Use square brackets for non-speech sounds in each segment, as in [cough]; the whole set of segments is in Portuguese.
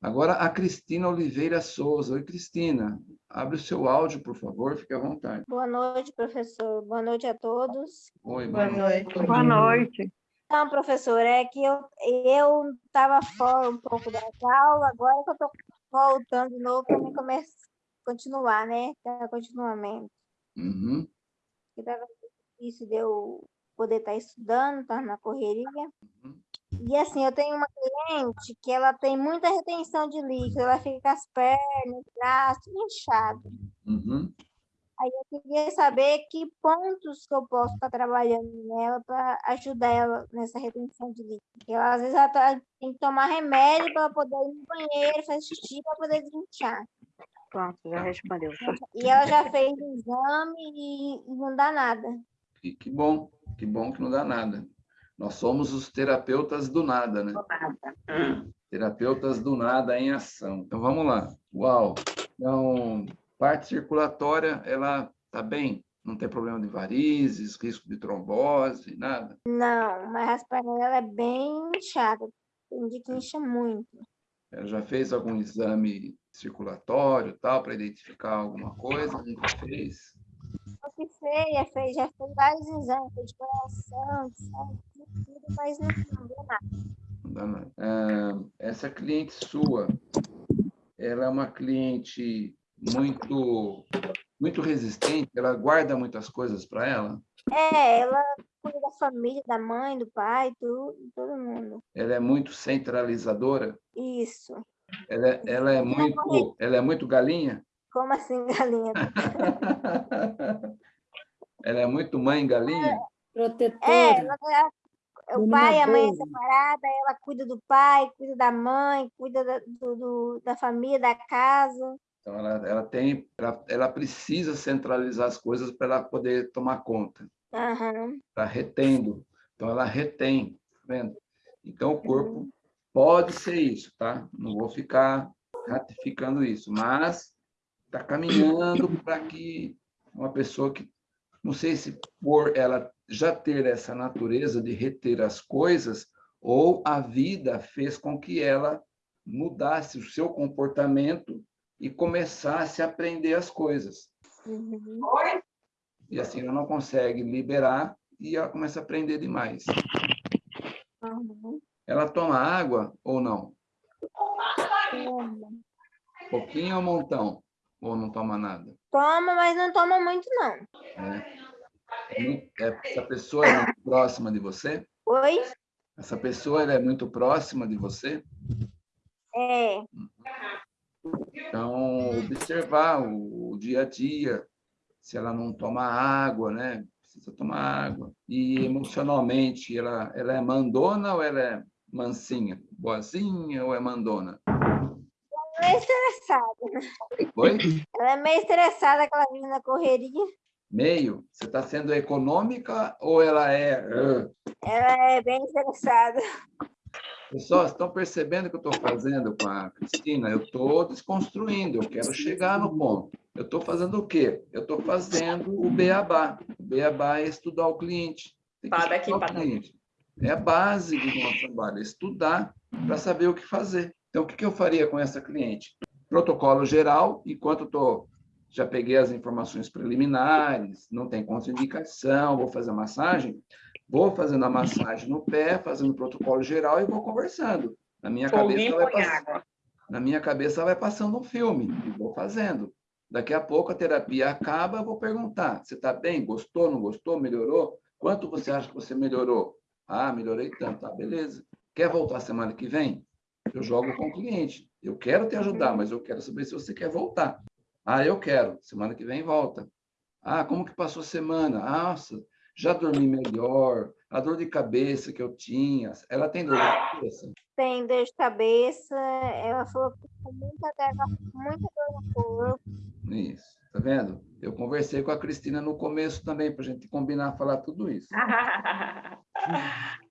Agora, a Cristina Oliveira Souza. Oi, Cristina. Abre o seu áudio, por favor, fique à vontade. Boa noite, professor. Boa noite a todos. Oi, Boa noite. Boa noite. Então, professor, é que eu eu estava fora um pouco da aula, agora que eu estou voltando de novo para mim começar, continuar, né? Tá, continuamente. Uhum. Estava difícil de eu poder estar estudando, estar na correria. Uhum. E assim, eu tenho uma cliente que ela tem muita retenção de líquido, ela fica com as pernas, braços, tudo inchado. Uhum. Aí eu queria saber que pontos que eu posso estar trabalhando nela para ajudar ela nessa retenção de líquido. Porque ela, às vezes ela tá- tem que tomar remédio para poder ir no banheiro, fazer xixi para poder desinchar. Pronto, já respondeu. E ela já fez o exame e, e não dá nada. Que, que bom, que bom que não dá nada. Nós somos os terapeutas do nada, né? Terapeutas do nada em ação. Então, vamos lá. Uau! Então, parte circulatória, ela está bem? Não tem problema de varizes, risco de trombose, nada? Não, mas a perna dela é bem inchada. Tem dia que incha muito. Ela já fez algum exame circulatório, tal, para identificar alguma coisa? Nunca fez? O que fez, fez, já fez vários exames, de coração, de de tudo, mas não, não deu nada. Não dá nada. Ah, essa cliente sua, ela é uma cliente muito muito resistente, ela guarda muitas coisas para ela. É, ela cuida da família, da mãe, do pai, tudo, todo mundo. Ela é muito centralizadora. Isso. Ela, é- ela é muito, ela é muito galinha. Como assim, galinha? [laughs] ela é muito mãe galinha. Protetora. É, ela, ela- o pai e a mãe é separada, ela cuida do pai, cuida da mãe, cuida da, do, do- da família, da casa. Então ela, ela tem, ela, ela precisa centralizar as coisas para ela poder tomar conta. Aham. Está retendo. Então ela retém, tá vendo? Então o corpo pode ser isso, tá? Não vou ficar ratificando isso, mas está caminhando para que uma pessoa que não sei se por ela já ter essa natureza de reter as coisas ou a vida fez com que ela mudasse o seu comportamento e começasse a aprender as coisas. Uhum. E assim ela não consegue liberar e ela começa a aprender demais. Uhum. Ela toma água ou não? Toma. Pouquinho ou montão? Ou não toma nada? Toma, mas não toma muito, não. É. É, Essa pessoa é muito próxima de você? Oi? Essa pessoa é muito próxima de você? É. Então, observar o, o dia a dia, se ela não toma água, né? Precisa tomar água. E emocionalmente, ela, ela é mandona ou ela é mansinha? Boazinha ou é mandona? Meio estressada. Oi? Ela é meio estressada, aquela menina na correria. Meio? Você está sendo econômica ou ela é... Ela é bem estressada. Pessoal, vocês estão percebendo o que eu estou fazendo com a Cristina? Eu estou desconstruindo, eu quero chegar no ponto. Eu estou fazendo o quê? Eu estou fazendo o beabá. O beabá é estudar o cliente. Tem que estudar pá, o cliente. É a base do nosso trabalho, é estudar para saber o que fazer. Então, o que eu faria com essa cliente? Protocolo geral, enquanto eu tô, já peguei as informações preliminares, não tem contraindicação, vou fazer a massagem, vou fazendo a massagem no pé, fazendo o protocolo geral e vou conversando. Na minha cabeça, Foguinho vai passando na minha cabeça vai passando um filme e vou fazendo. Daqui a pouco a terapia acaba, eu vou perguntar: você está bem? Gostou? Não gostou? Melhorou? Quanto você acha que você melhorou? Ah, melhorei tanto. Tá, beleza. Quer voltar semana que vem? Eu jogo com o cliente. Eu quero te ajudar, mas eu quero saber se você quer voltar. Ah, eu quero. Semana que vem volta. Ah, como que passou a semana? Ah, Nossa, já dormi melhor. A dor de cabeça que eu tinha. Ela tem dor de cabeça? Tem dor de cabeça. Ela falou que com muita dor, muita dor no corpo. Isso, tá vendo? Eu conversei com a Cristina no começo também, para a gente combinar falar tudo isso. [laughs]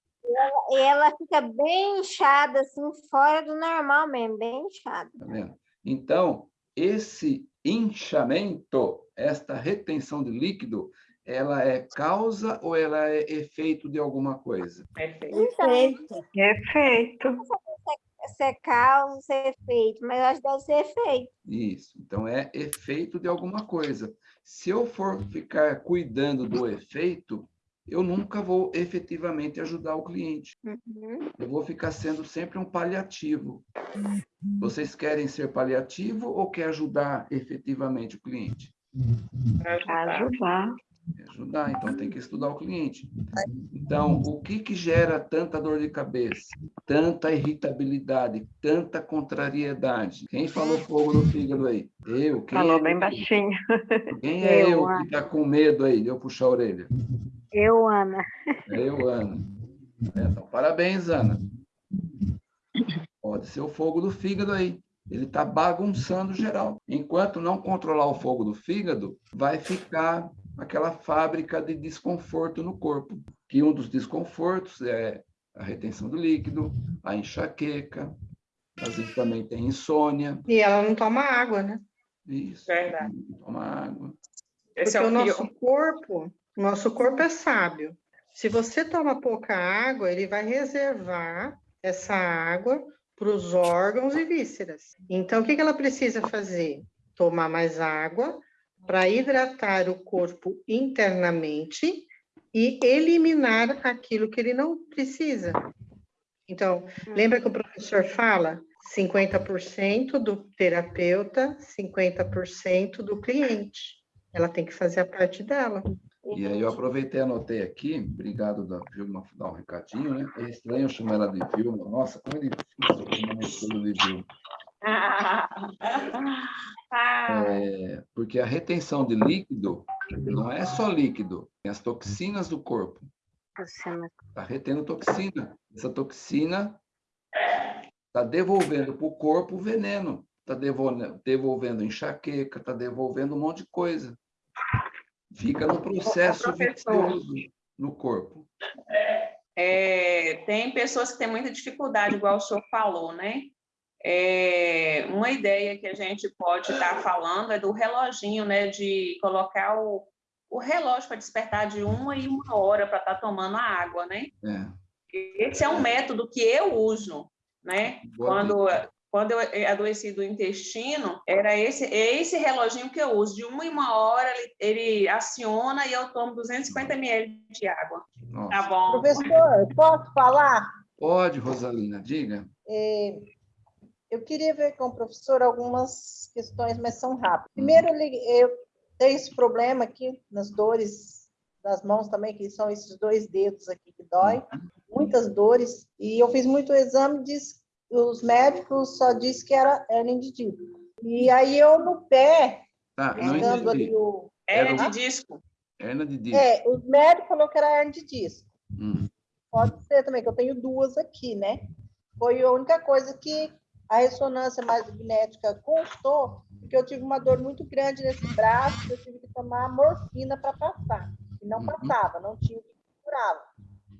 E ela fica bem inchada, assim, fora do normal mesmo, bem inchada. Tá vendo? Então, esse inchamento, esta retenção de líquido, ela é causa ou ela é efeito de alguma coisa? Perfeito. Então, Perfeito. Perfeito. secar ou ser feito, mas eu acho que deve ser feito. Isso. Então, é efeito de alguma coisa. Se eu for ficar cuidando do efeito, eu nunca vou efetivamente ajudar o cliente. Uhum. Eu vou ficar sendo sempre um paliativo. Vocês querem ser paliativo ou quer ajudar efetivamente o cliente? Ajudar. Quer ajudar, então tem que estudar o cliente. Então, o que que gera tanta dor de cabeça, tanta irritabilidade, tanta contrariedade? Quem falou fogo no fígado aí? Eu. Quem Falou é bem eu? baixinho. Quem [laughs] é Eu, eu que está com medo aí de eu puxar a orelha? Eu, Ana. É eu, Ana. É, Então, parabéns, Ana. Pode ser o fogo do fígado aí. Ele está bagunçando geral. Enquanto não controlar o fogo do fígado, vai ficar aquela fábrica de desconforto no corpo. Que um dos desconfortos é a retenção do líquido, a enxaqueca, às vezes também tem insônia. E ela não toma água, né? Isso. Verdade. Toma água. Esse Porque é o o pior. nosso corpo, nosso corpo é sábio. Se você toma pouca água, ele vai reservar essa água para os órgãos e vísceras. Então, o que que ela precisa fazer? Tomar mais água para hidratar o corpo internamente e eliminar aquilo que ele não precisa. Então, lembra que o professor fala? 50% do terapeuta, 50% do cliente. Ela tem que fazer a parte dela. E aí eu aproveitei e anotei aqui, obrigado da Vilma dar um recadinho, né? É estranho chamar ela de Vilma. Nossa, como é difícil chamar esposa de Vilma. [laughs] É, porque a retenção de líquido não é só líquido, tem as toxinas do corpo. Está retendo toxina. Essa toxina está devolvendo para o corpo o veneno. Está devolvendo, devolvendo enxaqueca, está devolvendo um monte de coisa. Fica no processo vicioso no corpo. é, tem pessoas que têm muita dificuldade, igual o senhor falou, né? É, uma ideia que a gente pode estar falando é do reloginho, né? De colocar o, o relógio para despertar de uma em uma hora para estar tomando a água, né? É, Esse é um método que eu uso, né? boa Quando. Quando eu adoeci do intestino, era esse, é esse reloginho que eu uso. De uma em uma hora, ele, ele aciona e eu tomo 250 ml de água. Nossa. Tá bom. Professor, posso falar? Pode, Rosalina, diga. É, eu queria ver com o professor algumas questões, mas são rápidas. Primeiro, eu tenho esse problema aqui nas dores das mãos também, que são esses dois dedos aqui que dói, muitas dores, e eu fiz muito exame, diz, os médicos só disseram que era hernia de disco. E aí eu no pé, Tá, não pegando ali o... Hérnia de disco. Hernia de disco. É, os médicos falaram que era hernia de disco. Hum, Pode ser também, que eu tenho duas aqui, né? Foi a única coisa que a ressonância magnética constou, porque eu tive uma dor muito grande nesse braço, eu tive que tomar morfina para passar. E não Uhum. passava, não tinha o que curava.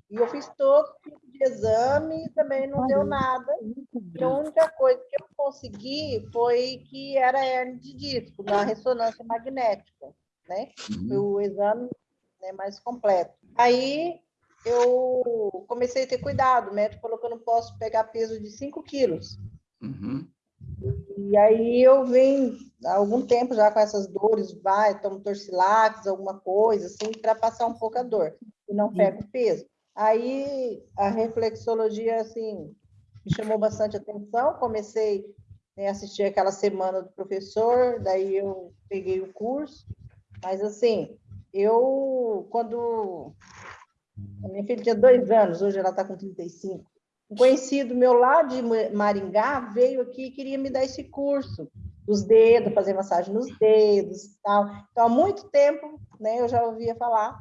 E eu fiz todo tipo de exame e também não deu nada. E a única coisa que eu consegui foi que era hernia de disco, na ressonância magnética, né? uhum. Foi o exame né, mais completo. Aí eu comecei a ter cuidado, o médico falou que eu não posso pegar peso de 5 quilos. Uhum. E aí eu venho há algum tempo já com essas dores, vai, tomo torcilax, alguma coisa, assim, para passar um pouco a dor, e não pego peso. Aí a reflexologia, assim, me chamou bastante atenção, comecei né, a assistir aquela semana do professor, daí eu peguei o curso, mas assim, eu, quando a minha filha tinha dois anos, hoje ela está com 35, um conhecido meu lá de Maringá veio aqui e queria me dar esse curso. Dos dedos, fazer massagem nos dedos e tal. Então, há muito tempo, né, eu já ouvia falar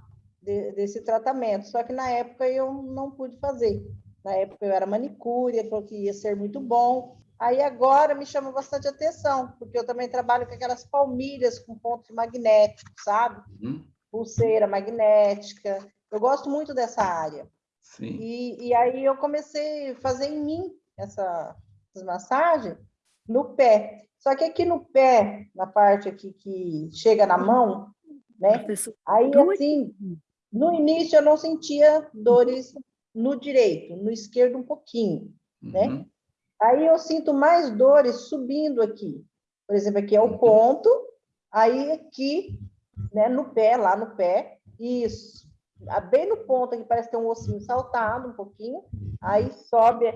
de, desse tratamento, só que na época eu não pude fazer. Na época eu era manicure, ele falou que ia ser muito bom. Aí agora me chama bastante atenção, porque eu também trabalho com aquelas palmilhas com pontos magnéticos, sabe? Uhum. Pulseira magnética. Eu gosto muito dessa área. Sim. E, e aí eu comecei a fazer em mim essa, essas massagens no pé. Só que aqui no pé, na parte aqui que chega na mão, né? Aí assim, no início eu não sentia dores no direito, no esquerdo um pouquinho, né? Uhum. Aí eu sinto mais dores subindo aqui. Por exemplo, aqui é o ponto, aí aqui, né, no pé, lá no pé, isso. Ah, Bem no ponto aqui, parece ter um ossinho saltado um pouquinho, aí sobe.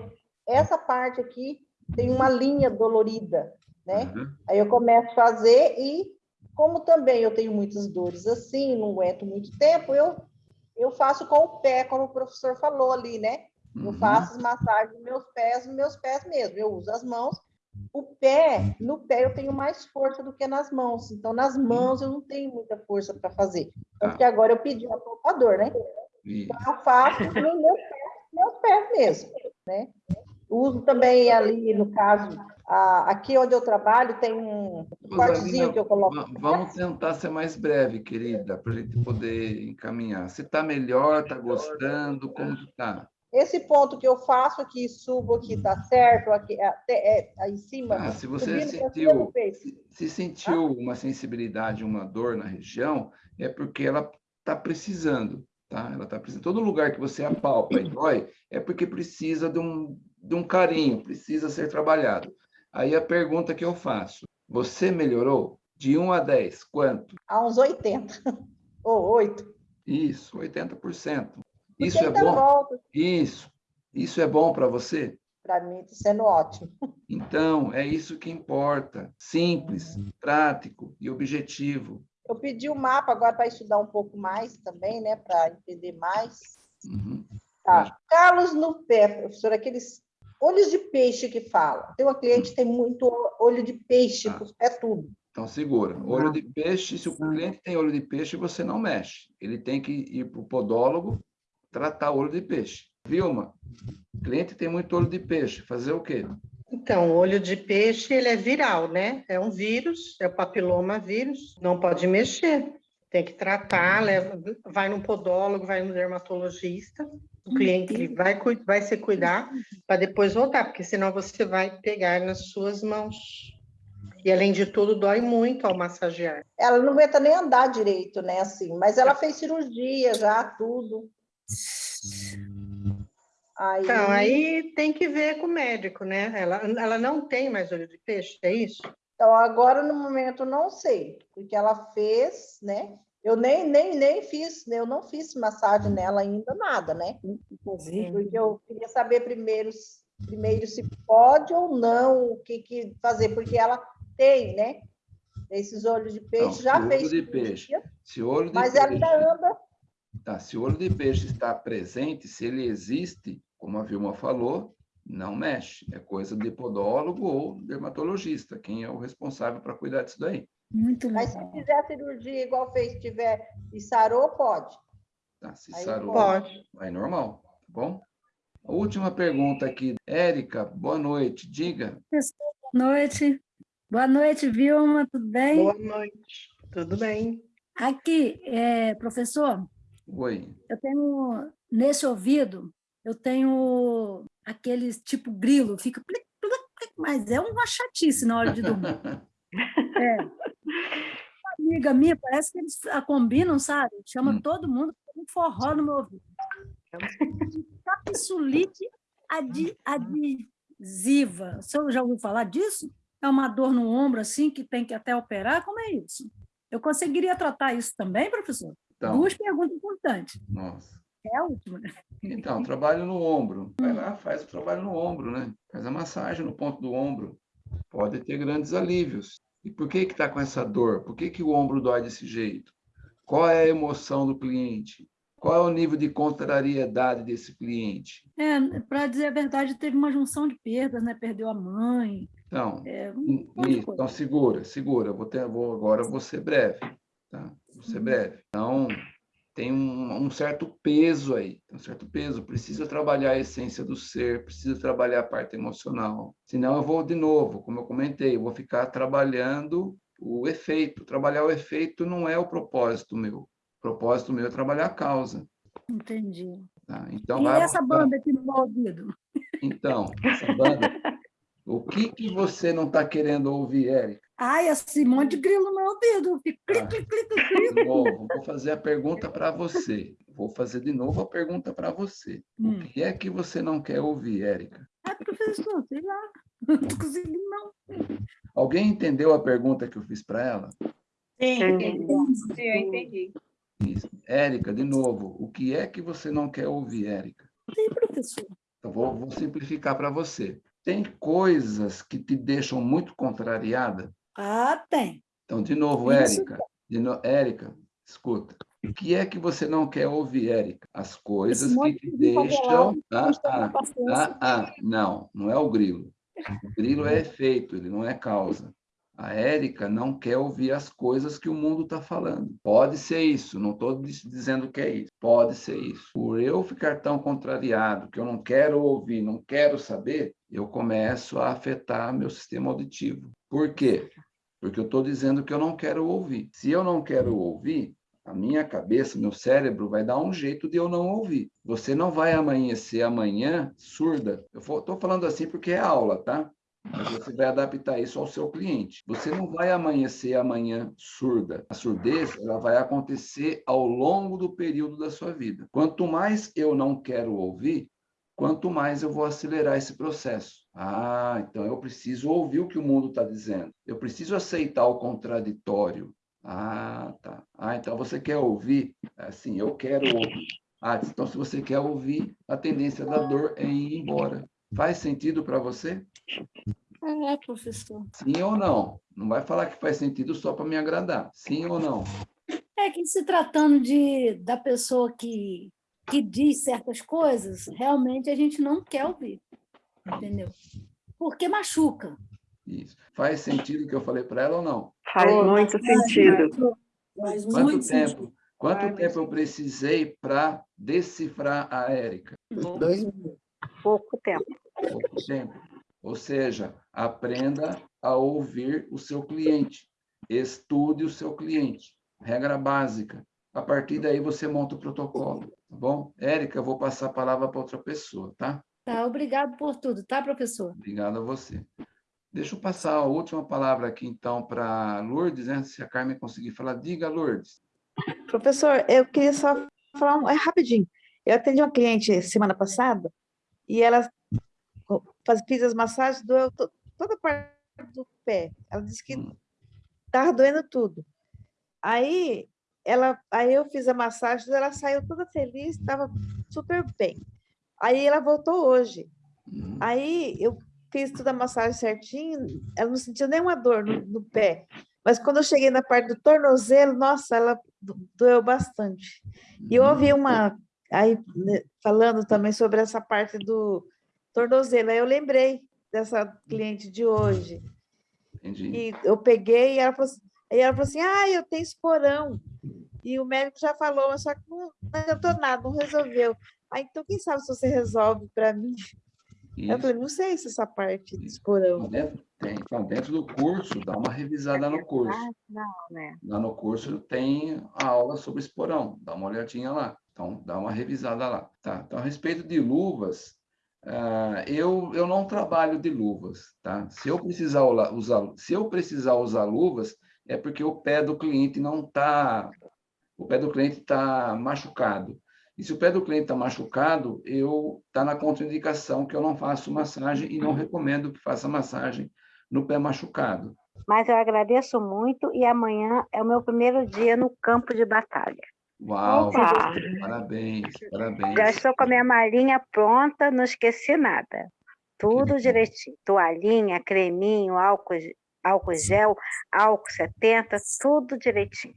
Essa parte aqui tem uma linha dolorida, né? Uhum. Aí eu começo a fazer e, como também eu tenho muitas dores assim, não aguento muito tempo, eu, eu faço com o pé, como o professor falou ali, né? Eu Uhum. faço as massagens nos meus pés, nos meus pés mesmo. Eu uso as mãos. O pé, no pé eu tenho mais força do que nas mãos. Então, nas mãos eu não tenho muita força para fazer. Tá. que agora eu pedi um poupador, né? Isso. Eu faço nos meus pés, meus pés mesmo, né? Uso também ali, no caso, aqui onde eu trabalho, tem um cortezinho que eu coloco. va- Vamos tentar ser mais breve, querida, para a gente poder encaminhar. Se está melhor, está gostando, como está? Esse ponto que eu faço aqui, subo aqui, tá certo? Aqui, até, é, aí em cima. Ah, se você sentiu-. Se, se sentiu uma sensibilidade, uma dor na região, é porque ela está precisando, tá? Ela está precisando. Todo lugar que você apalpa e dói é porque precisa de um, de um carinho, precisa ser trabalhado. Aí a pergunta que eu faço: você melhorou? De 1 a 10, quanto? a uns 80, [laughs] ou 8. Isso, 80%. Porque Isso é bom? volta. Isso. Isso é bom para você? Para mim, está sendo ótimo. [laughs] Então, é isso que importa. Simples, prático e objetivo. Eu pedi o mapa agora para estudar um pouco mais também, né? Para entender mais. Uhum. Tá. Calos no pé, professor, aqueles olhos de peixe que fala. Tem uma cliente que tem muito olho de peixe Tá. pés tudo. Então, segura. Olho de peixe, se o cliente tem olho de peixe, você não mexe. Ele tem que ir para o podólogo tratar olho de peixe. Vilma, cliente tem muito olho de peixe. Fazer o quê? Então, o olho de peixe, ele é viral, né? É um vírus, é o papiloma vírus, não pode mexer. Tem que tratar, leva, vai no podólogo, vai no dermatologista, o cliente ele vai, cui- vai se cuidar para depois voltar, porque senão você vai pegar nas suas mãos. E além de tudo, dói muito ao massagear. Ela não aguenta nem andar direito, né? Assim, mas ela fez cirurgia já, tudo. Aí, Então, aí tem que ver com o médico, né? Ela, ela não tem mais olho de peixe, é isso? então agora no momento não sei, porque ela fez, né? Eu nem, nem, nem fiz, eu não fiz massagem nela ainda, nada, né? Porque eu queria saber primeiro, primeiro se pode ou não, o que, que fazer, porque ela tem, né? Esses olhos de peixe, Não, já olho fez. de peixe. Se o olho de Mas ela peixe, ainda anda. tá, se o olho de peixe está presente, se ele existe, como a Vilma falou, não mexe. É coisa de podólogo ou dermatologista, quem é o responsável para cuidar disso daí. Muito Mas se legal. fizer a cirurgia igual fez, tiver e sarou, pode. Tá? Se Aí sarou, Pode. vai normal, tá bom? A última pergunta aqui. Érica, boa noite. Diga. Boa noite. Boa noite, Vilma, tudo bem? Boa noite. Tudo bem? Aqui, é, professor, Oi. eu tenho, nesse ouvido, eu tenho aqueles tipo grilo, fica mas é uma chatice na hora de dormir. [laughs] É. Amiga minha, parece que eles a combinam, sabe? Chama Hum. todo mundo para um forró no meu ouvido. Capsulite adi- adesiva. O senhor já ouviu falar disso? É uma dor no ombro assim que tem que até operar? Como é isso? Eu conseguiria tratar isso também, professor? Então, Duas perguntas importantes. nossa. É a última. né? Então, trabalho no ombro. Vai lá, faz o trabalho no ombro, né? Faz a massagem no ponto do ombro. Pode ter grandes alívios. E por que que está com essa dor? Por que, que o ombro dói desse jeito? Qual é a emoção do cliente? Qual é o nível de contrariedade desse cliente? É, para dizer a verdade, teve uma junção de perdas, né? Perdeu a mãe, Então, é, um então segura, segura. Vou ter, vou, agora vou ser breve, tá? Vou ser breve. Então, tem um, um certo peso aí, tem um certo peso. Precisa trabalhar a essência do ser, precisa trabalhar a parte emocional. Senão eu vou de novo, como eu comentei, eu vou ficar trabalhando o efeito. Trabalhar o efeito não é o propósito meu. O propósito meu é trabalhar a causa. Entendi. Tá? Então, e vai essa banda aqui no meu ouvido? Então, essa banda. O que, que você não está querendo ouvir, Érica? Ai, esse monte de grilo no meu ouvido. Clic, Ah. clic, clic, clic, clic. De novo, vou fazer a pergunta para você. Vou fazer de novo a pergunta para você. Hum. O que é que você não quer ouvir, Érica? É, professor, sei lá. Não estou conseguindo, não. Alguém entendeu a pergunta que eu fiz para ela? Sim, Entendi. sim, eu entendi. Isso. Érica, de novo, o que é que você não quer ouvir, Érica? Sim, professor. Eu vou, vou simplificar para você. Tem coisas que te deixam muito contrariada? Ah, tem. Então, de novo. Érica. De no... Érica, escuta. O que é que você não quer ouvir, Érica? As coisas que te de deixam... Ah, ah, ah, ah, não, não é o grilo. O grilo é efeito, ele não é causa. A Érica não quer ouvir as coisas que o mundo está falando. Pode ser isso, não estou dizendo que é isso. Pode ser isso. Por eu ficar tão contrariado, que eu não quero ouvir, não quero saber, eu começo a afetar meu sistema auditivo. Por quê? Porque eu estou dizendo que eu não quero ouvir. Se eu não quero ouvir, a minha cabeça, meu cérebro vai dar um jeito de eu não ouvir. Você não vai amanhecer amanhã surda. Eu estou falando assim porque é aula, tá? Mas você vai adaptar isso ao seu cliente. Você não vai amanhecer amanhã surda. A surdez ela vai acontecer ao longo do período da sua vida. Quanto mais eu não quero ouvir, quanto mais eu vou acelerar esse processo. Ah, então eu preciso ouvir o que o mundo está dizendo. Eu preciso aceitar o contraditório. Ah, tá. Ah, então você quer ouvir? Assim, eu quero ouvir. Ah, então se você quer ouvir, a tendência da dor é ir embora. Faz sentido para você? É, professor. Sim ou não? Não vai falar que faz sentido só para me agradar. Sim ou não? É que se tratando de, da pessoa que, que diz certas coisas, realmente a gente não quer ouvir. Entendeu? Porque machuca. Isso. Faz sentido o que eu falei para ela ou não? Faz muito sentido. Faz Quanto muito tempo? sentido. Quanto Ai, tempo eu precisei para decifrar a Érica? Dois minutos. Pouco tempo. Pouco tempo. Ou seja, aprenda a ouvir o seu cliente. Estude o seu cliente. Regra básica. A partir daí você monta o protocolo, tá bom? Érica, eu vou passar a palavra para outra pessoa, tá? Tá, obrigado por tudo, tá, professor? Obrigado a você. Deixa eu passar a última palavra aqui, então, para Lourdes, né? Se a Carmen conseguir falar, diga, Lourdes. Professor, eu queria só falar um, é rapidinho. Eu atendi uma cliente semana passada e ela faz, fiz as massagens, doeu to- toda a parte do pé. Ela disse que Hum. estava doendo tudo. Aí, ela, aí eu fiz a massagem, ela saiu toda feliz, estava super bem. Aí ela voltou hoje. Hum, Aí eu fiz toda a massagem certinho, ela não sentiu nenhuma dor no, no pé. Mas quando eu cheguei na parte do tornozelo, nossa, ela do- doeu bastante. E eu ouvi uma aí né, falando também sobre essa parte do tornozelo. Aí eu lembrei dessa cliente de hoje. Entendi. E eu peguei e ela falou assim, aí ela falou assim: ah, eu tenho esporão. E o médico já falou, mas só que não, não adiantou nada, não resolveu. Ah, então quem sabe se você resolve para mim? Eu Isso. falei, não sei se essa parte de esporão. Dentro, tem. Então, dentro do curso, dá uma revisada no curso. Ah, não, né? Lá no curso tem a aula sobre esporão. Dá uma olhadinha lá. Então, dá uma revisada lá. Tá? Então, a respeito de luvas, ah, eu, eu não trabalho de luvas. Tá? Se, eu precisar usar, se eu precisar usar luvas, é porque o pé do cliente não está... O pé do cliente está machucado. E se o pé do cliente está machucado, eu está na contraindicação que eu não faço massagem e não recomendo que faça massagem no pé machucado. Mas eu agradeço muito e amanhã é o meu primeiro dia no campo de batalha. Uau! Opa! Parabéns, parabéns. Já estou com a minha malinha pronta, não esqueci nada. Tudo direitinho. Toalhinha, creminho, álcool, álcool gel, álcool 70, tudo direitinho.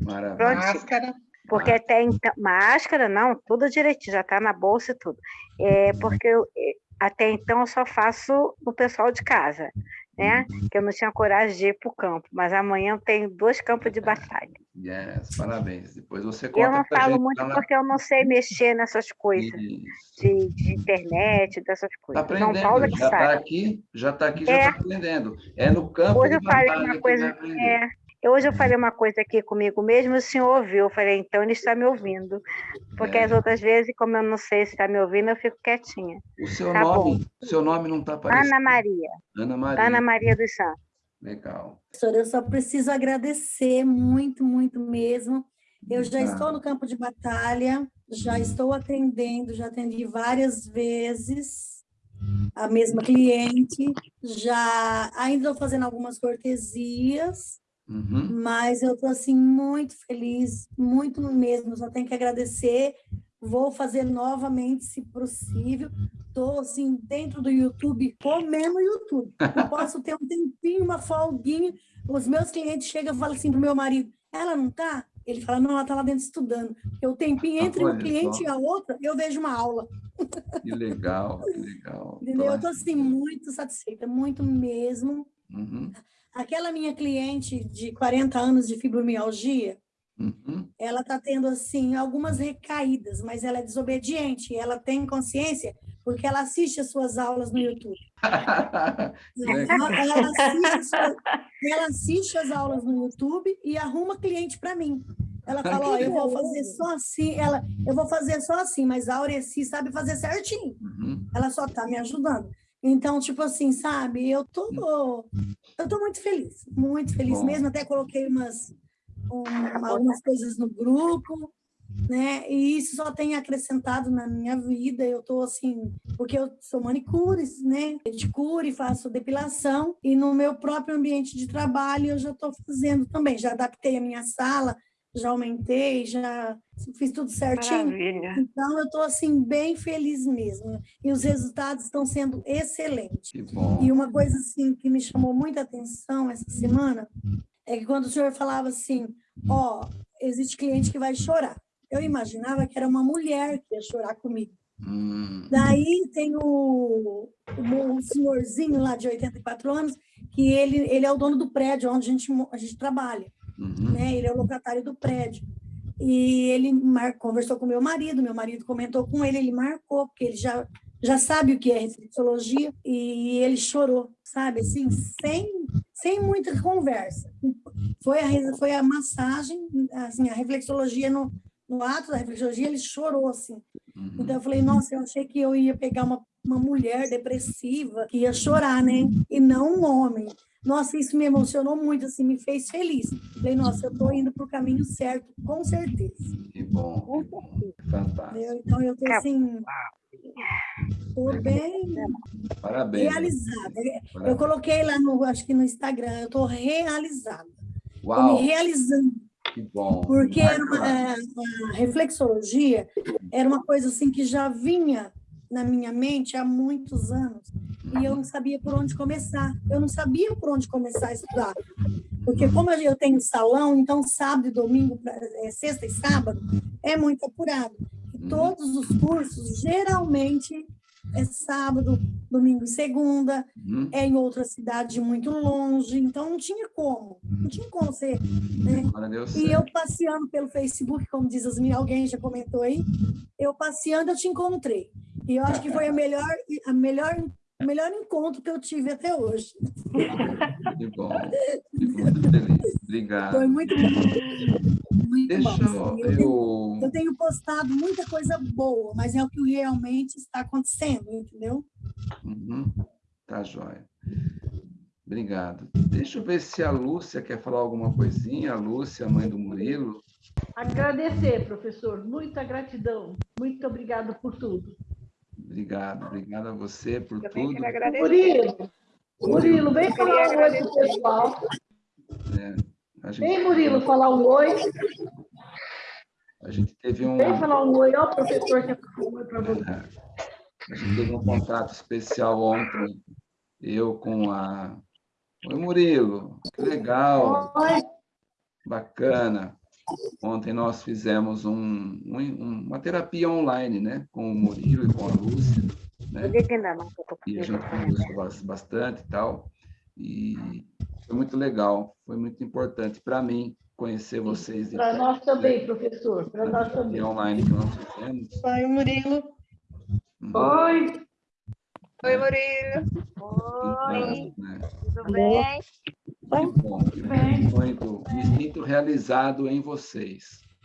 Maravilha. Pronto. Máscara. Porque até então, máscara, não, tudo direitinho, já está na bolsa e tudo. É, porque eu, eh, até então eu só faço no pessoal de casa, né? Que eu não tinha coragem de ir para o campo, mas amanhã eu tenho dois campos de batalha. Yes, parabéns. Depois você Eu conta não pra falo gente muito porque eu não sei mexer nessas coisas de, de internet, dessas Tá coisas. São Paulo é aprendendo, que já está aqui, já está aqui, já É. está aprendendo. É no campo Hoje eu falei uma que coisa, vai é, hoje eu falei uma coisa aqui comigo mesmo, o senhor ouviu, eu falei, então ele está me ouvindo. Porque É. as outras vezes, como eu não sei se está me ouvindo, eu fico quietinha. O seu Tá nome, o seu nome não está aparecendo. Ana Maria, Ana Maria. Ana Maria dos Santos. Legal. Professor, eu só preciso agradecer muito, muito mesmo. Eu já Ah. estou no campo de batalha, já estou atendendo, já atendi várias vezes. a mesma cliente, já ainda estou fazendo algumas cortesias, Uhum. mas eu estou assim muito feliz, muito mesmo, só tenho que agradecer. Vou fazer novamente, se possível. Estou assim dentro do YouTube, comendo YouTube. Eu [laughs] posso ter um tempinho, uma folguinha. Os meus clientes chegam e falam assim para o meu marido: ela não está? Ele fala: não, ela está lá dentro estudando. O tempinho entre Olha um cliente e a outra, eu vejo uma aula. Que legal, que legal. [laughs] Entendeu? Eu Tô estou assim muito satisfeita, muito mesmo. Uhum. Aquela minha cliente de 40 anos de fibromialgia, Uhum. ela está tendo assim algumas recaídas, mas ela é desobediente, ela tem consciência porque ela assiste as suas aulas no YouTube. [laughs] Ela, ela assiste, ela assiste as aulas no YouTube e arruma cliente para mim. Ela fala, ó, eu vou fazer só assim, ela, eu vou fazer só assim, mas a Aureci sabe fazer certinho. Uhum. Ela só está me ajudando. Então, tipo assim, sabe, eu tô, eu tô muito feliz, muito feliz Bom. mesmo. Até coloquei umas, um- algumas coisas no grupo, né? E isso só tem acrescentado na minha vida. Eu tô assim, porque eu sou manicure, né? Pedicure, faço depilação e no meu próprio ambiente de trabalho eu já estou fazendo também. Já adaptei a minha sala, já aumentei, já fiz tudo certinho. Maravilha. Então, eu estou assim, bem feliz mesmo. E os resultados estão sendo excelentes. Que bom. E uma coisa assim que me chamou muita atenção essa semana é que quando o senhor falava assim, ó, existe cliente que vai chorar. Eu imaginava que era uma mulher que ia chorar comigo. Hum. Daí tem o, o, senhorzinho lá de 84 anos, que ele, ele é o dono do prédio onde a gente, a gente trabalha Uhum. né? Ele é o locatário do prédio. E ele mar... conversou com meu marido, meu marido comentou com ele, ele marcou, porque ele já, já sabe o que é reflexologia, e ele chorou, sabe? Assim, sem, sem muita conversa. Foi a, foi a massagem, assim, a reflexologia, no, no ato da reflexologia, ele chorou, assim. Uhum. Então eu falei, nossa, eu achei que eu ia pegar uma, uma mulher depressiva que ia chorar, né? E não um homem. Nossa, isso me emocionou muito, assim, me fez feliz. Falei, nossa, eu estou indo para o caminho certo, com certeza. Que bom, que bom. Fantástico. Então eu estou assim, estou bem Parabéns. realizada. Eu Parabéns. coloquei lá no, acho que no Instagram, eu estou realizada. Estou me realizando. que bom. Porque era uma- é, a reflexologia era uma coisa assim que já vinha na minha mente há muitos anos e eu não sabia por onde começar. Eu não sabia por onde começar a estudar. Porque como eu tenho salão, então sábado e domingo, é, sexta e sábado, é muito apurado. E todos os cursos, geralmente, é sábado, domingo e segunda, Uhum. é em outra cidade muito longe, então não tinha como. Não tinha como ser né? E eu passeando pelo Facebook, como diz as minhas, alguém já comentou aí, eu passeando eu te encontrei. E eu acho que foi a melhor, a melhor, o melhor encontro que eu tive até hoje. Que bom. Fico muito feliz. Obrigado. Foi muito bom. Muito Deixa bom. assim. Eu, tenho, eu. eu tenho postado muita coisa boa, mas é o que realmente está acontecendo, entendeu? Uhum. Tá jóia. Obrigado. Deixa eu ver se a Lúcia quer falar alguma coisinha. A Lúcia, mãe do Murilo. Agradecer, professor, muita gratidão. Muito obrigado por tudo. Obrigado. Obrigado a você por Eu tudo. que. Murilo, Murilo, vem falar um oi pro pessoal. A gente, Vem, Murilo, falar um oi. a gente teve um. Vem falar um oi. Ó, o professor quer falar um oi para você. A gente teve um contato especial ontem, eu com a. Oi, Murilo, que legal, Oi. bacana. Ontem nós fizemos um, um- uma terapia online, né? Com o Murilo e com a Lúcia, né? E a gente conversou bas- bastante e tal. E foi muito legal, foi muito importante para mim conhecer vocês. Para nós né? também, professor. Para nós também. online que nós fizemos. Oi, Murilo. Uhum. Oi. Oi, Murilo. Oi. Né? Tudo bem? Bom, que bom. Muito, me sinto realizado em vocês.